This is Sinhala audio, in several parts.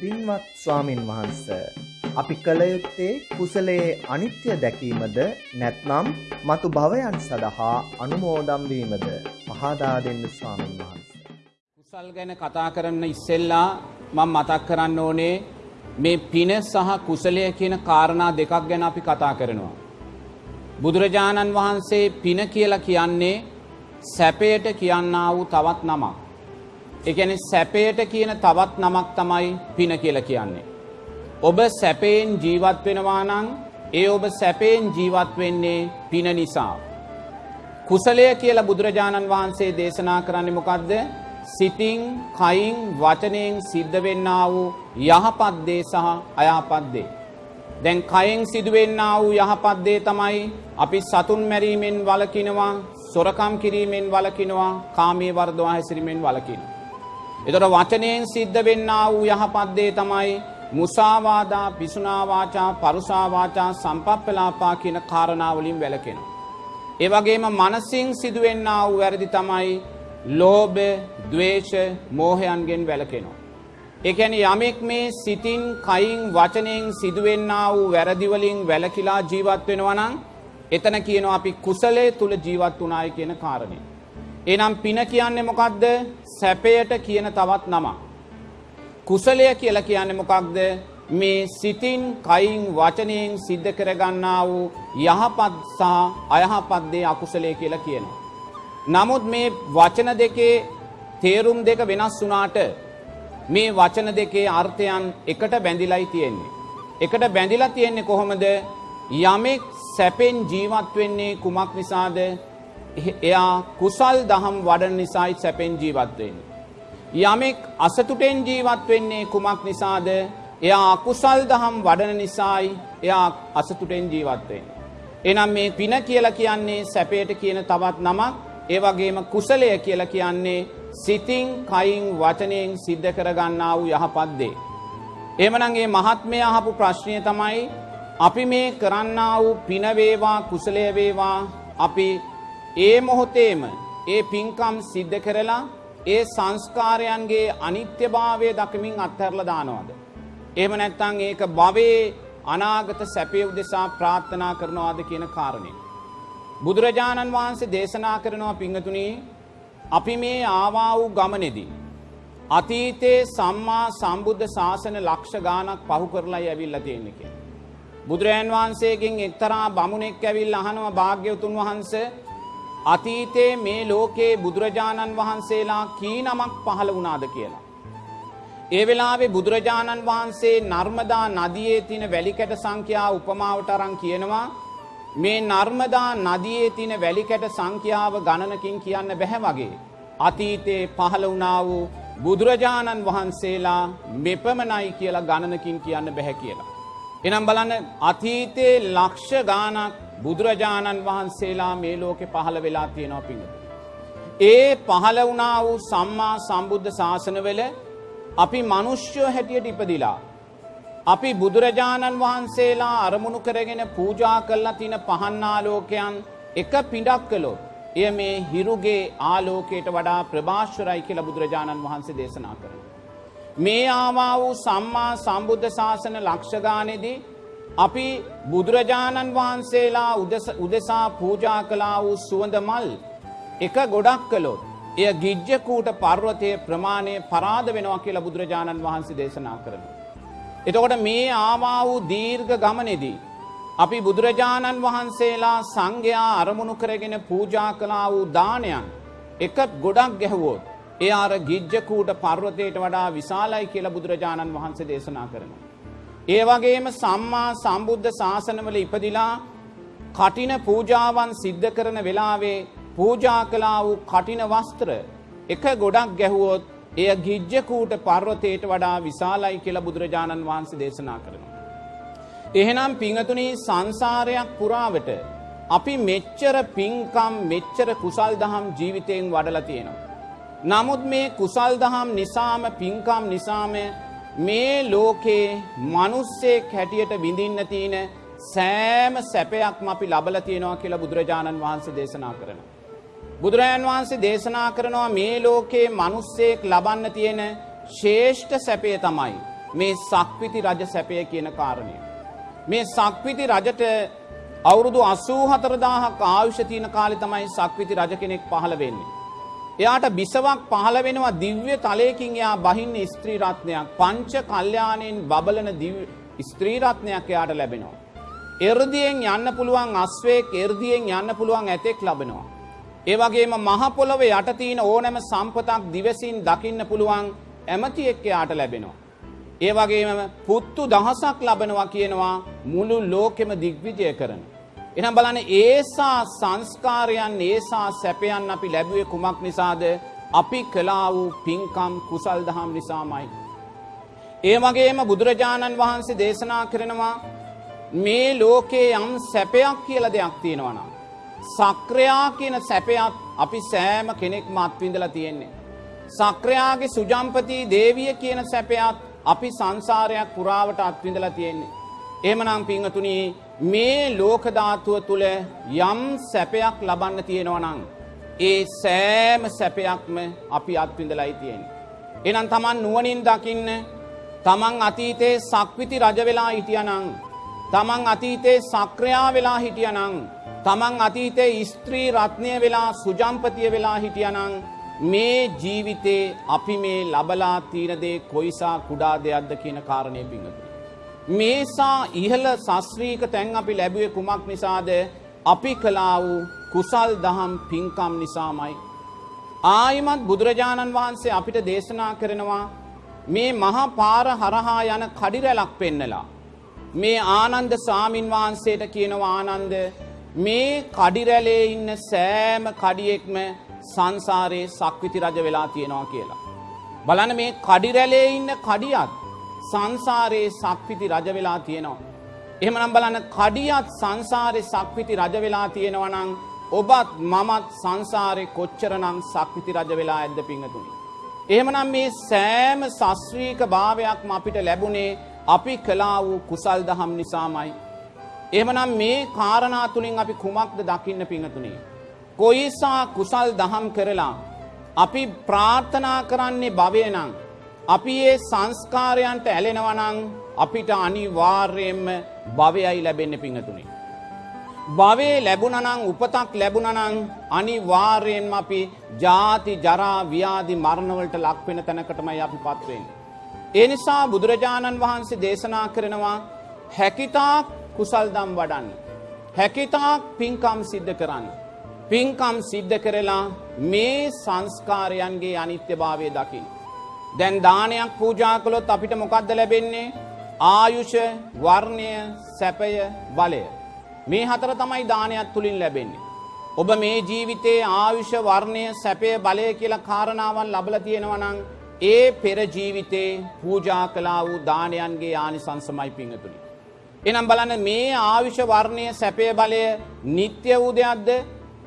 පින්වත් ස්වාමින් වහන්ස අපි කළ යුත්තේ කුසලයේ අනිත්‍ය දැකීමද නැත්නම් මතු භවයන් සඳහා අනුමෝදම් වීමද පහදා දෙන්න ස්වාමින් වහන්ස. කුසල් ගැන කතා කරන්න ඉස්සෙල්ලා මම මතක් කරන්න ඕනේ මේ පින සහ කුසලය කියන කාරණා දෙකක් ගැන අපි කතා කරනවා. බුදුරජාණන් වහන්සේ පින කියලා කියන්නේ සැපයට කියන්නා වූ තවත් නමක්. ඒ කියන්නේ සැපයට කියන තවත් නමක් තමයි පින කියලා කියන්නේ. ඔබ සැපයෙන් ජීවත් වෙනවා නම් ඒ ඔබ සැපයෙන් ජීවත් වෙන්නේ පින නිසා. කුසලය කියලා බුදුරජාණන් වහන්සේ දේශනා කරන්නේ මොකද්ද? සිතින්, කයින්, වචනයෙන් සිද්ධ වෙන්නා වූ යහපත් දේ සහ අයහපත් දේ. දැන් කයෙන් සිදුවෙන්නා වූ යහපත් දේ තමයි අපි සතුන් මැරීමෙන් වළකිනවා, සොරකම් කිරීමෙන් වළකිනවා, කාමයේ වර්ධවා හැසිරීමෙන් වළකිනවා. එතකොට වචනයෙන් සිද්ධ වෙන්නා වූ යහපත් දේ තමයි මුසාවාදා, පිසුනා වාචා, පරුසා වාචා, සම්පප්පලාපා කියන කාරණා වලින් වැළකෙනවා. ඒ වගේම මනසින් සිදුවෙන්නා වූ වැරදි තමයි ලෝභ, ද්වේෂ, මෝහයන්ගෙන් වැළකෙනවා. ඒ කියන්නේ යමෙක් මේ සිතින්, කයින්, වචනයෙන් සිදුවෙන්නා වූ වැරදි වලින් වැළකීලා ජීවත් වෙනවා නම් එතන කියනවා අපි කුසලයේ තුල ජීවත් වුණායි කියන කාරණේ. එහෙනම් පින කියන්නේ මොකක්ද? සැපයට කියන තවත් නමක්. කුසලය කියලා කියන්නේ මොකක්ද? මේ සිතින්, කයින්, වචනයෙන් සිද්ධ කරගන්නා වූ යහපත් සහ අයහපත් දේ අකුසලය කියලා කියනවා. නමුත් මේ වචන දෙකේ තේරුම් දෙක වෙනස් වුණාට මේ වචන දෙකේ අර්ථයන් එකට බැඳිලායි තියෙන්නේ. එකට බැඳිලා තියෙන්නේ කොහොමද? යමෙක් සැපෙන් ජීවත් වෙන්නේ කුමක් නිසාද? එයා කුසල් දහම් වඩන නිසායි සැපෙන් ජීවත් වෙන්නේ. යමෙක් අසතුටෙන් ජීවත් වෙන්නේ කුමක් නිසාද? එයා අකුසල් දහම් වඩන නිසායි එයා අසතුටෙන් ජීවත් වෙන්නේ. එහෙනම් මේ පින කියලා කියන්නේ සැපයට කියන තවත් නමක්. ඒ වගේම කුසලය කියලා කියන්නේ සිතින්, කයින්, වචනයෙන් සිද්ධ කරගන්නා වූ යහපත් දේ. එහෙමනම් මේ මහත්මයා අහපු ප්‍රශ්නය තමයි අපි මේ කරන්නා වූ පින වේවා කුසලය වේවා අපි ඒ මොහොතේම ඒ පින්කම් සිද්ධ කරලා ඒ සංස්කාරයන්ගේ අනිත්‍යභාවය දකිමින් අත්හැරලා දානවද? එහෙම නැත්නම් ඒක භවයේ අනාගත සැපේ උදෙසා ප්‍රාර්ථනා කරනවාද කියන කාරණේ. බුදුරජාණන් වහන්සේ දේශනා කරනවා පිංගතුනි අපි මේ ආවා වූ ගමනේදී අතීතයේ සම්මා සම්බුද්ධ ශාසන ලක්ෂ ගාණක් පහු කරලායි ඇවිල්ලා තියෙන්නේ කියලා. බුදුරජාන් වහන්සේගෙන් එක්තරා බමුණෙක් ඇවිල්ලා අහනවා භාග්‍යවතුන් වහන්සේ අතීතයේ මේ ලෝකේ බුදුරජාණන් වහන්සේලා කී නමක් පහළ වුණාද කියලා. ඒ වෙලාවේ බුදුරජාණන් වහන්සේ නර්මදා නදියේ තියෙන වැලිකැට සංඛ්‍යාව උපමාවට අරන් කියනවා මේ නර්මදා නදියේ තියෙන වැලිකැට සංඛ්‍යාව ගණනකින් කියන්න බැහැ වගේ. අතීතයේ පහළ වුණා වූ බුදුරජාණන් වහන්සේලා මෙපමණයි කියලා ගණනකින් කියන්න බැහැ කියලා. එනම් බලන්න අතීතයේ ලක්ෂ ගානක් බුදුරජාණන් වහන්සේලා මේ ලෝකෙ පහළ වෙලා තියෙනවා පිඟුතු. ඒ පහළ වුණා වූ සම්මා සම්බුද්ධ ශාසනවල අපි මනුෂ්‍යෝ හැටියට ඉපදිලා. අපි බුදුරජාණන් වහන්සේලා අරමුණු කරගෙන පූජා කල්ලා තින පහන්නාලෝකයන් එක පිඩක් කළොත්. එය මේ හිරුගේ ආලෝකයට වඩා ප්‍රභාශ්වරයි කියලා බුදුරජාණන් වහන්සේ දේශනා කරන. මේ ආවා වූ සම්මා සම්බුද්ධ ශාසන ලක්ෂගානෙදී අපි බුදුරජාණන් වහන්සේලා උදෙසා පූජා කලා වූ සුවඳ මල් එක ගොඩක් කළොත් එය ගිජ්ජකූට පර්වතය ප්‍රමාණය පරාද වෙනවා කියලා බුදුරජාණන් වහන්සේ දේශනා කරන. එතකොට මේ ආවා වූ දීර්ඝ ගමනෙදී. අපි බුදුරජාණන් වහන්සේලා සංඝයා අරමුණු කරගෙන පූජා කලා වූ දානයන් එක ගොඩක් ගැහුවෝත් ඒ අර ගිජ්ජකූට පර්වතයට වඩා විශාලයි කියලා බුදුරජාණන් වහන්සේ දේශනා කරනවා. ඒ වගේම සම්මා සම්බුද්ධ ශාසනවල ඉපදිලා කටින පූජාවන් සිද්ධ කරන වෙලාවේ පූජා කලා වූ කටින වස්ත්‍ර එක ගොඩක් ගැහුවොත් එය ගිජ්ජකූට පර්වතයට වඩා විශාලයි කියලා බුදුරජාණන් වහන්සේ දේශනා කරනවා. එහෙනම් පිංහතුනී සංසාරයක් පුරාවට අපි මෙච්චර පින්කම් මෙච්චර කුසල් දහම් ජීවිතයෙන් වඩලා තියෙනවා. නමුත් මේ කුසල් දහම් නිසාම පින්කම් නිසාම මේ ලෝකේ මිනිස්සෙක් හැටියට විඳින්න තියෙන සෑම සැපයක්ම අපි ලබලා තියෙනවා කියලා බුදුරජාණන් වහන්සේ දේශනා කරනවා. බුදුරජාණන් වහන්සේ දේශනා කරනවා මේ ලෝකේ මිනිස්සෙක් ලබන්න තියෙන ශ්‍රේෂ්ඨ සැපය තමයි මේ සක්විති රජ සැපය කියන කාරණය. මේ සක්විති රජට අවුරුදු අසූ හතරදාහක් ආයුෂ තියන කාලෙ තමයි සක්විති රජ කෙනෙක් පහළ වෙන්නේ. එයාට බිසවක් පහළ වෙනවා දිව්‍ය තලයකින් එයා බහින්න ස්ත්‍රී රත්නයක් පංච කල්යාණයෙන් බබලන ස්ත්‍රී රත්නයක් එයාට ලැබෙනවා. එර්දියෙන් යන්න පුළුවන් අස්වේක් එර්දියෙන් යන්න පුළුවන් ඇතෙක් ලබනවා. ඒ වගේම මහ පොළොව යට තියෙන ඕනෑම සම්පතක් දිවසින් දකින්න පුළුවන් ඇමතියෙක් එයාට ලැබෙනවා. ඒ වගේම පුත්තු දහසක් ලබනවා කියනවා මුළු ලෝකෙම දිග්විජය කරන. එනම් බලන්න ඒසා සංස්කාරයන් ඒසා සැපයන් අපි ලැබුවේ කුමක් නිසාද අපි කලා වූ පින්කම් කුසල් දහම් නිසාමයි. ඒ වගේම බුදුරජාණන් වහන්සේ දේශනා කරනවා මේ ලෝකයේ යම් සැපයක් කියල දෙයක් තියෙනවනම්. සක්‍රයා කියන සැපයත් අපි සෑම කෙනෙක් මත්විඳලා තියෙන්නේ. සක්‍රයාගේ සුජම්පති දේවිය කියන සැපයත් අපි සංසාරයක් පුරාවට අත්විඳලා තියෙන්නේ. එමනම් පිංහතුනී මේ ලෝකධාතුව තුළ යම් සැපයක් ලබන්න තියෙනවනං. ඒ සෑම සැපයක්ම අපි අත්විඳලයි තියෙන්. එනම් තමන් නුවනින් දකින්න තමන් අතීතයේ සක්විති රජවෙලා හිටියනං. තමන් අතීතයේ සක්‍රයා වෙලා හිටියනං. තමන් අතීතයේ ස්ත්‍රී රත්නය වෙලා සුජම්පතිය වෙලා හිටියනං. මේ ජීවිතේ අපි මේ ලබලා තීනදේ කොයිසා කුඩා දෙයක්ද කියන කාරණය පිංහතු. මේසා ඉහළ සස්්‍රීක තැන් අපි ලැබුවේ කුමක් නිසාද අපි කලා වූ කුසල් දහම් පින්කම් නිසාමයි. ආයිමත් බුදුරජාණන් වහන්සේ අපිට දේශනා කරනවා මේ මහා පාර හරහා යන කඩිරැලක් පෙන්නලා. මේ ආනන්ද සාමීන් වහන්සේට කියනවා ආනන්ද මේ කඩිරැලේ ඉන්න සෑම කඩියෙක්ම සංසාරයේ සක්විති රජ වෙලා තියෙනවා කියලා. බලන මේ කඩිරැලේ ඉන්න කඩියත් සංසාරයේ සක්විති රජ වෙලා තියෙනවා. එහෙමනම් බලන්න කඩියත් සංසාරය සක්විති රජ වෙලා තියෙනවනං ඔබත් මමත් සංසාරය කොච්චරනම් සක්විති රජ වෙලා ඇද්ද පිංහතුනි. එහෙමනම් මේ සෑම සස්්‍රීක භාවයක්ම අපිට ලැබුණේ අපි කලා වූ කුසල් දහම් නිසාමයි. එහමනම් මේ කාරණා තුළින් අපි කුමක්ද දකින්න පිංහතුනේ. කොයිසා කුසල් දහම් කරලා අපි ප්‍රාර්ථනා කරන්නේ භවයනං අපි ඒ සංස්කාරයන්ට ඇලෙනවනං අපිට අනිවාර්යයෙන්ම භවයයි ලැබෙන්න පිංහතුනි. භවේ ලැබුණනං උපතක් ලැබුණනං අනිවාර්යෙන්ම අපි ජාති ජරා ව්‍යාධි මරණවලට ලක්වෙන තැනකටමයි අපි පත්වෙන්. ඒ නිසා බුදුරජාණන් වහන්සේ දේශනා කරනවා හැකිතාක් කුසල් දම් වඩන්න. හැකිතාක් පින්කම් සිද්ධ කරන්න. පින්කම් සිද්ධ කරලා මේ සංස්කාරයන්ගේ අනිත්‍ය භාවය දකිින්. දැන් දානයක් පූජා කළොත් අපිට මොකක්ද ලැබෙන්නේ ආයුෂ වර්ණය සැපය බලය. මේ හතර තමයි දානයක් තුළින් ලැබෙන්නේ. ඔබ මේ ජීවිතයේ ආයුෂ වර්ණය සැපය බලය කියලා කාරණාවන් ලබල තියෙනවනං ඒ පෙර ජීවිතේ පූජා කලා වූ දානයන්ගේ ආනි සංසමයි පිංහතුළි. එනම් බලන්න මේ ආවිෂ වර්ණය සැපය බලය නිත්‍ය වූ දෙයක්ද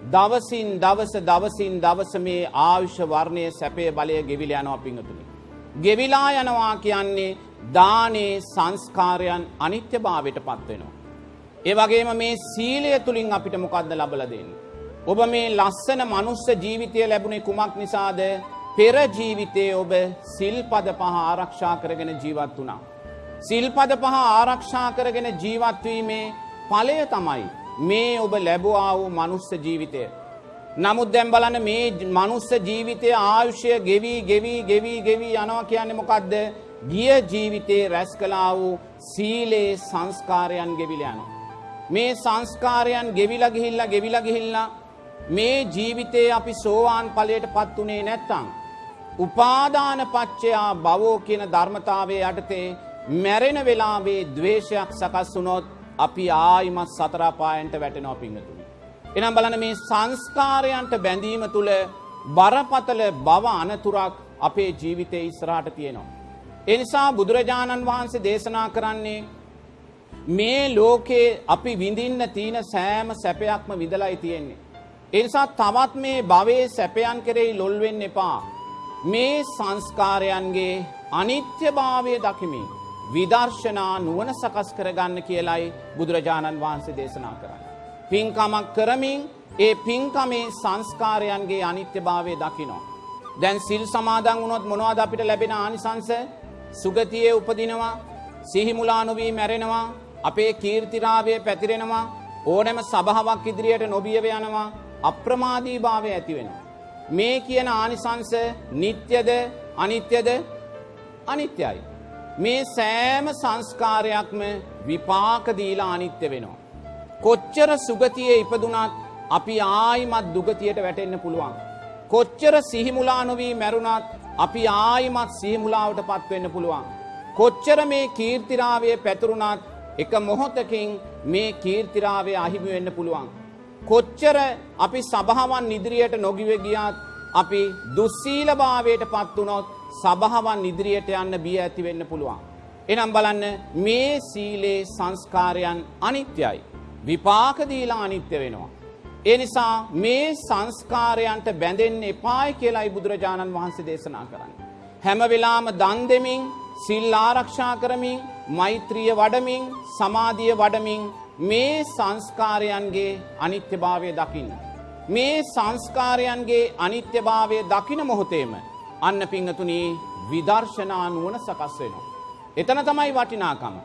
දවසින් දවස දවසින් දවස මේ ආවිෂ වර්ණය සැපය බලය ගෙවිල යනවා පිංහතුළි. ගෙවිලා යනවා කියන්නේ දානේ සංස්කාරයන් අනිත්‍ය භාවයට පත්වෙනවා. ඒ වගේම මේ සීලය තුළින් අපිට මොකක්ද ලබල දෙන්න. ඔබ මේ ලස්සන මනුස්ස ජීවිතය ලැබුණේ කුමක් නිසාද පෙර ජීවිතයේ ඔබ සිල්පද පහ ආරක්ෂා කරගෙන ජීවත් වුණා. සිල්පද පහ ආරක්ෂා කරගෙන ජීවත්වීමේ පලය තමයි මේ ඔබ ලැබවා වූ මනුස්ස ජීවිතය. නමුත් දැම් බලන්න මේ මනුස්ස ජීවිතය ආයුෂය ගෙවී ගෙවී ගෙවී ගෙවී යනවා කියන්නේ මොකක්ද ගිය ජීවිතේ රැස් කලා වූ සීලේ සංස්කාරයන් ගෙවිලයනවා. මේ සංස්කාරයන් ගෙවිල ගිහිල්ලා ගෙවිල ගිහිල්ලා මේ ජීවිතේ අපි සෝවාන් පලයට පත් වනේ නැත්තං. උපාදාන පච්චයා බවෝ කියන ධර්මතාවය යටතේ මැරෙන වෙලාවේ දවේශයක් සකස් වුනොත් අපි ආයිමත් සතරාපායන්ට වැටෙනෝ පිංහතුනි. එනම් බලන මේ සංස්කාරයන්ට බැඳීම තුළ බරපතල බව අනතුරක් අපේ ජීවිතය ඉස්රාට තියෙනවා. එනිසා බුදුරජාණන් වහන්සේ දේශනා කරන්නේ මේ ලෝකේ අපි විඳින්න තියෙන සෑම සැපයක්ම විදලයි තියෙන්නේ. එනිසා තවත් මේ භවේ සැපයන් කෙරෙහි ලොල්වෙන්න එපා. මේ සංස්කාරයන්ගේ අනිත්‍ය භාවය දකිමින්. විදර්ශනා නුවන සකස් කරගන්න කියලයි බුදුරජාණන් වහන්සේ දේශනා කරන්න. පින්කමක් කරමින් ඒ පින්කමේ සංස්කාරයන්ගේ අනිත්‍ය භාවය දකිනවා. දැන් සිල් සමාදන් වුණොත් මොනවද අපිට ලැබෙන ආනිසංස සුගතියේ උපදිනවා සිහිමුලා නොවී මැරෙනවා අපේ කීර්තිරාවය පැතිරෙනවා ඕනෑම සභාවක් ඉදිරියට නොබියව යනවා අප්‍රමාදී භාවය ඇති වෙනවා. මේ කියන ආනිසංස නිත්‍යද අනිත්‍යද අනිත්‍යයි. මේ සෑම සංස්කාරයක්ම විපාකදීලා අනිත්‍ය වෙනවා. කොච්චර සුගතියේ ඉපදුනත් අපි ආයිමත් දුගතියට වැටෙන්න පුළුවන්. කොච්චර සිහිමුලා නොවී මැරුණත් අපි ආයිමත් සිහිමුලාවට පත්වෙන්න පුළුවන්. කොච්චර මේ කීර්තිරාවය පැතුරුණත් එක මොහොතකින් මේ කීර්තිරාවය අහිමි වෙන්න පුළුවන්. කොච්චර අපි සභාවන් ඉදිරියට නොගිව ගියත් අපි දුස්සීලභාවයට පත් වුණොත් සභාවන් ඉදිරියට යන්න බිය ඇති වෙන්න පුළුවන්. එනම් බලන්න මේ සීලේ සංස්කාරයන් අනිත්‍යයි. විපාකදීලා අනිත්‍ය වෙනවා. ඒ නිසා මේ සංස්කාරයන්ට බැඳෙන්න එපායි කියලායි බුදුරජාණන් වහන්සේ දේශනා කරන්න. හැම වෙලාම දන් දෙමින් සිල් ආරක්ෂා කරමින් මෛත්‍රිය වඩමින් සමාධිය වඩමින් මේ සංස්කාරයන්ගේ අනිත්‍යභාවය දකින්න. මේ සංස්කාරයන්ගේ අනිත්‍යභාවය දකින මොහොතේම අන්න පිංහතුනී විදර්ශනා නුවන සකස් වෙනවා. එතන තමයි වටිනාකම.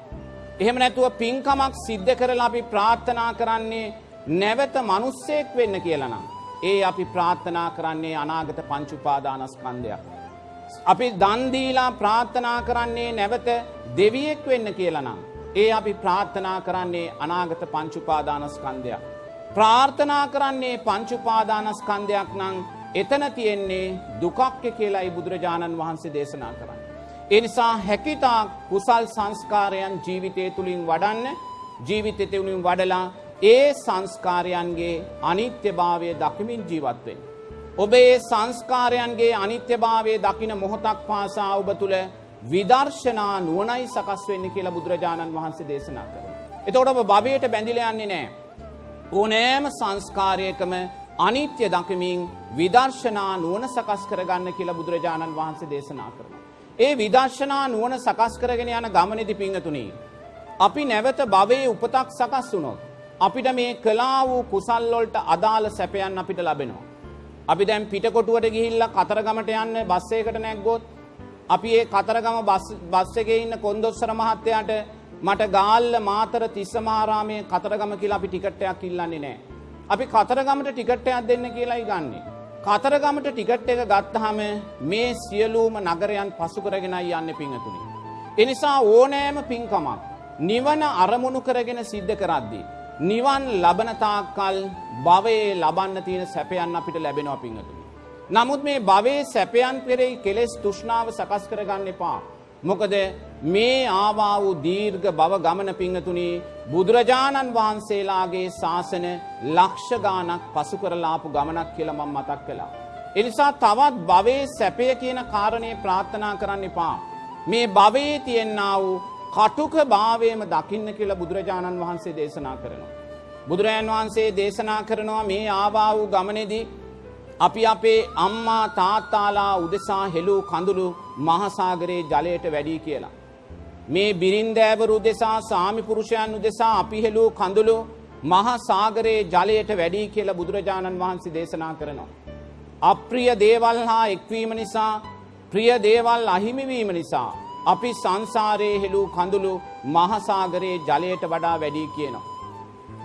එහෙම නැතුව පින්කමක් සිද්ධ කරලා අපි ප්‍රාර්ථනා කරන්නේ නැවත මනුස්සෙක් වෙන්න කියලනම්. ඒ අපි ප්‍රාර්ථනා කරන්නේ අනාගත පංචුපාදානස්කන්ධයක්. අපි දන්දීලා ප්‍රාර්ථනා කරන්නේ නැවත දෙවියෙක් වෙන්න කියලනම්. ඒ අපි ප්‍රාර්ථනා කරන්නේ අනාගත පංචුපාදානස්කන්ධයක්. ප්‍රාර්ථනා කරන්නේ පංචුපාදානස්කන්ධයක් නං එතන තියෙන්නේ දුකක්්‍ය කියලායි බුදුරජාණන් වහන්සේ දේශනා කරන්න. එනිසා හැකිතා කුසල් සංස්කාරයන් ජීවිතය තුළින් වඩන්න ජීවිතය තුළින් වඩලා ඒ සංස්කාරයන්ගේ අනිත්‍යභාවය දකිමින් ජීවත්වෙන්. ඔබ ඒ සංස්කාරයන්ගේ අනිත්‍යභාවය දකින මොහොතක් පාසා ඔබ තුළ විදර්ශනා නුවනයි සකස් වෙන්න කියලා බුදුරජාණන් වහන්සේ දේශනා කර. එතකොට ඔබ භවයට බැඳිල යන්නේ නෑ. ඕනෑම සංස්කාරයකම අනිත්‍ය දකිමින් විදර්ශනා නුවන සකස් කරගන්න කියලා බුදුරජාණන් වහන්සේ දේශනා කරන. ඒ විදර්ශනා නුවන සකස් කරගෙන යන ගමනෙදි පිංහතුනී. අපි නැවත භවයේ උපතක් සකස් වුණොත්. අපිට මේ කලා වූ කුසල්ලොල්ට අදාළ සැපයන් අපිට ලබෙනවා. අපි දැම් පිටකොටුවට ගිහිල්ල කතරගමට යන්න බස්සයකට නැක්ගොත් අපි ඒ කතරගම බස්සක ඉන්න කොන්දොස්සර මහත්තයාට මට ගාල්ල මාතර තිස්සමාරාමය කතරගම කියලා අපි ටිකට්ටයක් ඉල්ලන්නේ නෑ. අපි කතරගමට ටිකට්ටයක් දෙන්න කියලායි ගන්නේ. කතරගමට ටිකට් එක ගත්තහම මේ සියලූම නගරයන් පසු කරගෙනයි යන්න පිංහතුනි. එනිසා ඕනෑම පින්කමක් නිවන අරමුණු කරගෙන සිද්ධ කරද්දී. නිවන් ලබනතාකල් භවයේ ලබන්න තියෙන සැපයන් අපිට ලැබෙනවා පිංහතුනි. නමුත් මේ භවේ සැපයන් පෙරෙයි කෙලෙස් තුෂ්නාව සකස් කරගන්න එපා. මොකද මේ ආවා වූ දීර්ඝ බව ගමන පිංහතුනි බුදුරජාණන් වහන්සේලාගේ ශාසන ලක්ෂගානක් පසු කරලාපු ගමනක් කියලමම් මතක් කළා. එනිසා තවත් භවේ සැපය කියන කාරණය ප්‍රාර්ථනා කරන්න එපා. මේ භවයේ තියෙන්න්න වූ කටුක භාවයම දකින්න කියලා බුදුරජාණන් වහන්සේ දේශනා කරනවා. බුදුරජාන් වහන්සේ දේශනා කරනවා මේ ආවා වූ ගමනෙදී අපි අපේ අම්මා තාත්තාලා උදෙසා හෙළූ කඳුළු මහසාගරයේ ජලයට වැඩී කියලා. මේ බිරින්දෑවරු දෙසා සාමිපුරුෂයන් උදෙසා අපි හෙළූ කඳුළු මහසාගරයේ ජලයට වැඩී කියලා බුදුරජාණන් වහන්සේ දේශනා කරනවා. අප්‍රිය දේවල් හා එක්වීම නිසා ප්‍රිය දේවල් අහිමිවීම නිසා. අපි සංසාරයේ හෙළූ කඳුළු මහසාගරයේ ජලයට වඩා වැඩී කියනවා.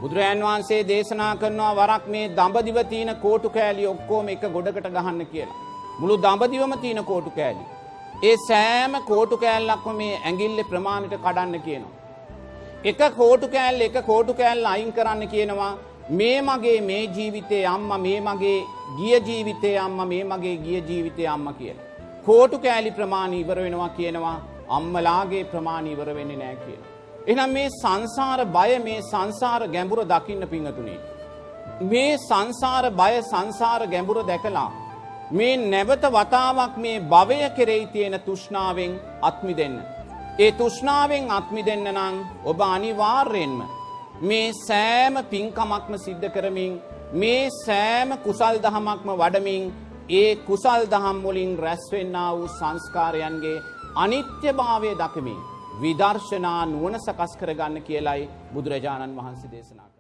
බුදුරජාන් වහන්සේ දේශනා කරනවා වරක් මේ දඹදිව තියන කෝටු කෑලි ඔක්කෝම එක ගොඩකට ගහන්න කියලා. මුළු දඹදිවම තියන කෝටු කෑලි. ඒ සෑම කෝටු කෑල්ලක්ම මේ ඇගිල්ල ප්‍රමාණයට කඩන්න කියනවා. එක කෝටු කෑල්ල එක කෝටු කෑල්ල අයින් කරන්න කියනවා මේ මගේ මේ ජීවිතය අම්ම මේ මගේ ගිය ජීවිතය අම්ම මේ මගේ ගිය ජීවිතය අම්ම කියලා. කෝටු කෑලි ප්‍රමාණ ඉවර වෙනවා කියනවා අම්මලාගේ ප්‍රමාණ ඉවර වෙන්නේ නෑ කියලා. එනම් මේ සංසාර බය මේ සංසාර ගැඹුර දකින්න පිංහතුනේ. මේ සංසාර බය සංසාර ගැඹුර දැකලා. මේ නැවත වතාවක් මේ භවය කෙරෙයි තියෙන තුෂ්නාවෙන් අත්මි දෙන්න. ඒ තුෂ්නාවෙන් අත්මි දෙන්න නං ඔබ අනිවාර්යෙන්ම. මේ සෑම පින්කමක්ම සිද්ධ කරමින් මේ සෑම කුසල් දහමක්ම වඩමින් ඒ කුසල් දහම් වලින් රැස්වෙන්න වූ සංස්කාරයන්ගේ අනිත්‍යභාවය දකිමින්. විදර්ශනා නුවන සකස් කරගන්න කියලයි බුදුරජාණන් වහන්සේ දේශනා.